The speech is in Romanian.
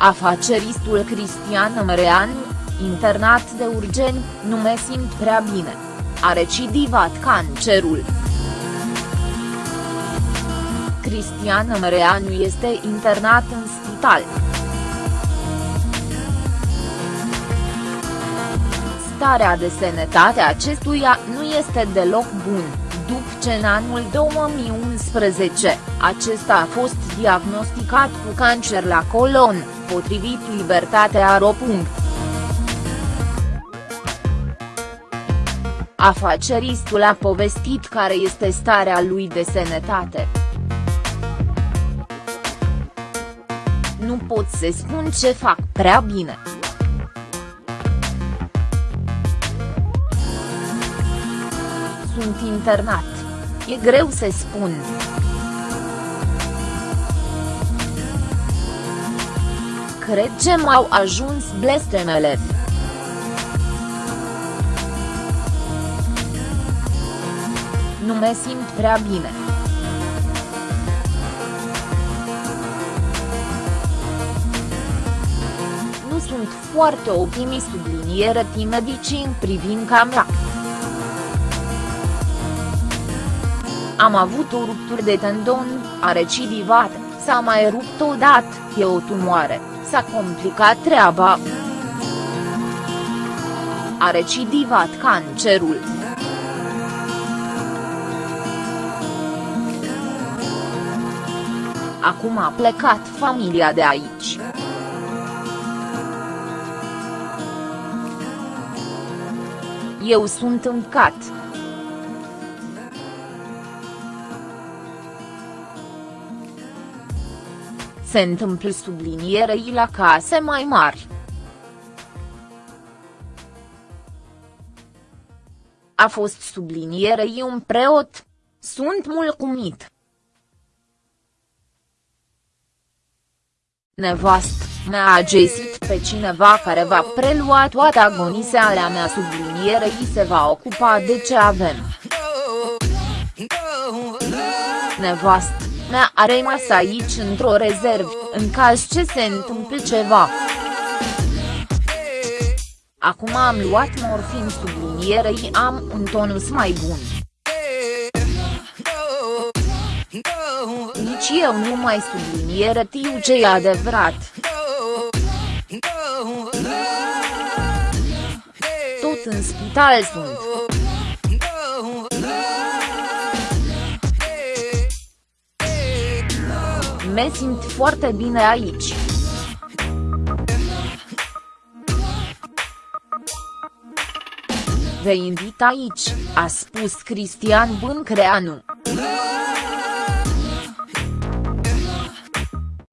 Afaceristul Cristian Măreanu, internat de urgeni, nu mă simt prea bine. A recidivat cancerul. Cristian Măreanu este internat în spital. Starea de sănătate acestuia nu este deloc bun, după ce în anul 2011, acesta a fost diagnosticat cu cancer la colon, potrivit Libertatea Ro. Afaceristul a povestit care este starea lui de sănătate. Nu pot să spun ce fac prea bine. Sunt internat. E greu să spun. Cred ce m-au ajuns blestemele. Nu mă simt prea bine. Nu sunt foarte optimist subliniere medicii în privința mea. Am avut o ruptură de tendon, a recidivat, s-a mai rupt odată, e o tumoare, s-a complicat treaba. A recidivat cancerul. Acum a plecat familia de aici. Eu sunt îmcat. Se întâmplă sublinierei la case mai mari. A fost sublinierei un preot. Sunt mulțumit. Nevast, mi-a găsit pe cineva care va prelua toată agonisealea mea sublinierei se va ocupa de ce avem. Nevast, mea a rămas aici într-o rezervă, în caz ce se întâmplă ceva. Acum am luat morfin sublinierei am un tonus mai bun. Nici eu nu mai subliniere tiu ce e adevărat. Tot în spital sunt. Me simt foarte bine aici. Vă invit aici, a spus Cristian Bâncreanu.